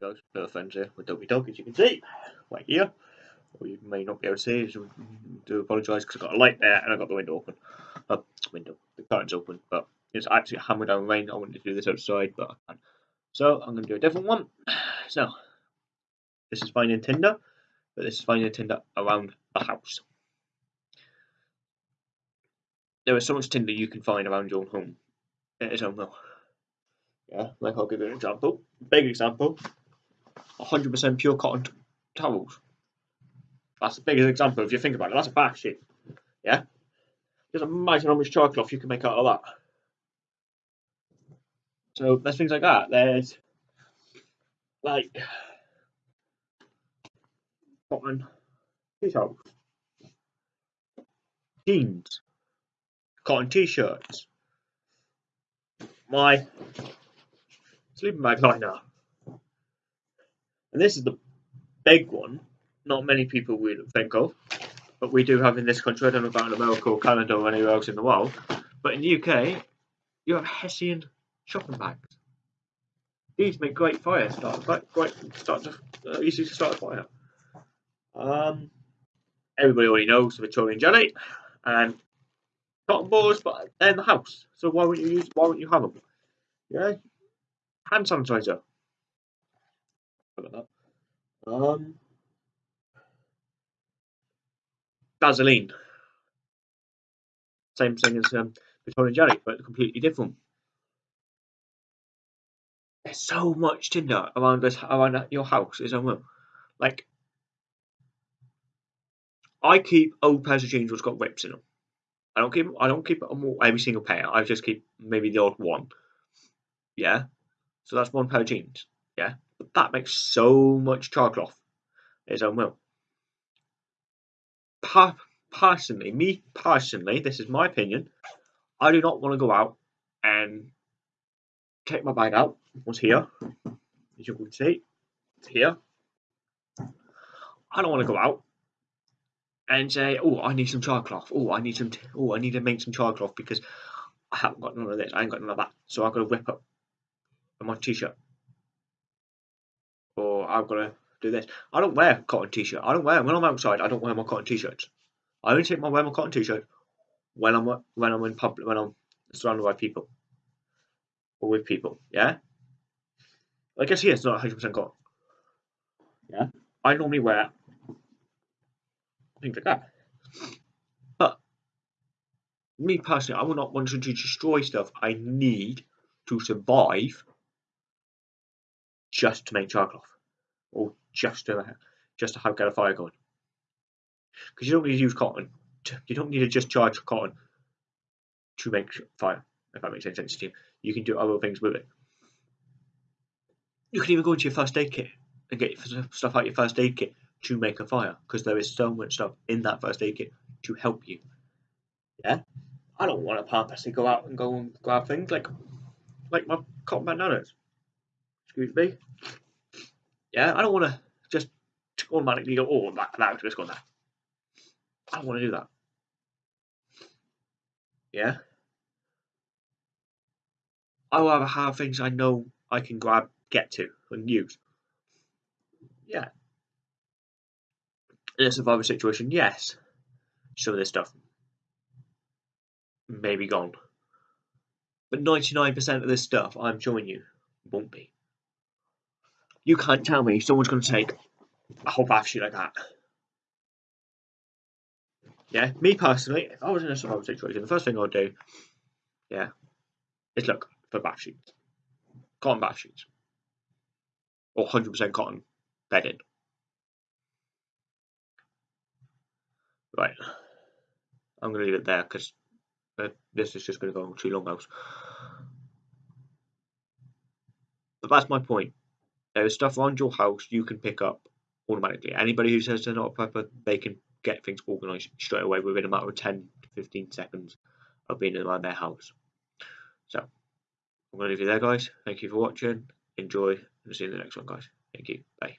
goes, friends here with Doggy Dog, as you can see, right here. Or you may not be able to see, so do apologise because I've got a light there and I've got the window open. Uh, window, the curtain's open, but it's actually hammered down rain. I wanted to do this outside, but I can't. So I'm going to do a different one. So, this is finding tinder, but this is finding tinder around the house. There is so much tinder you can find around your own home. It is unreal. Yeah, like I'll give you an example. Big example. 100% pure cotton towels. That's the biggest example if you think about it. That's a bath sheet. Yeah? Just imagine how much cloth you can make out of that. So there's things like that. There's like cotton t-shirts, jeans, cotton t-shirts, my sleeping bag liner. And this is the big one, not many people would think of, but we do have in this country. I don't know about in America or Canada or anywhere else in the world, but in the UK, you have Hessian shopping bags. These make great fire starters, like great start to uh, easy to start a fire. Um, everybody already knows the petroleum jelly and cotton balls, but they're in the house, so why wouldn't you use? Why wouldn't you have them? Yeah, hand sanitizer. Um, Vaseline. Same thing as um, petroleum jelly, but completely different. There's so much tinder around this around your house. Is unreal. Like, I keep old pairs of jeans which got rips in them. I don't keep I don't keep every single pair. I just keep maybe the odd one. Yeah, so that's one pair of jeans. Yeah, but that makes so much cloth. It's unreal. Pa personally, me personally, this is my opinion. I do not want to go out and take my bag out. Was here? As you can see, it's here. I don't want to go out and say, "Oh, I need some cloth. Oh, I need some. oh, I need to make some cloth because I haven't got none of this. I ain't got none of that. So I've got to whip up my t-shirt, I've got to do this. I don't wear cotton t-shirt. I don't wear when I'm outside. I don't wear my cotton t-shirts. I only take my wear my cotton t-shirt when I'm when I'm in public when I'm surrounded by people or with people. Yeah. I guess here it's not 100 percent cotton. Yeah. I normally wear things like that. But me personally, I will not want to destroy stuff I need to survive just to make charcoal or just to just to have get a fire going. Because you don't need to use cotton. You don't need to just charge cotton to make fire. If that makes any sense to you, you can do other things with it. You can even go into your first aid kit and get stuff out your first aid kit to make a fire because there is so much stuff in that first aid kit to help you. Yeah, I don't want to purposely go out and go and grab things like like my cotton bananas. Excuse me. Yeah, I don't want to just automatically go, oh, that, that just gone there. I don't want to do that. Yeah. I rather have things I know I can grab, get to, and use. Yeah. In a survival situation, yes. Some of this stuff may be gone. But 99% of this stuff, I'm showing you, won't be. You can't tell me someone's going to take a whole bath sheet like that. Yeah, me personally, if I was in a survival situation, the first thing I'd do, yeah, is look for bath sheets. Cotton bath sheets. Or 100% cotton bedding. Right. I'm going to leave it there because uh, this is just going to go on too long else. But that's my point. Is stuff around your house you can pick up automatically. Anybody who says they're not a prepper, they can get things organised straight away within a matter of 10 to 15 seconds of being around their house. So, I'm going to leave you there, guys. Thank you for watching. Enjoy, and see you in the next one, guys. Thank you. Bye.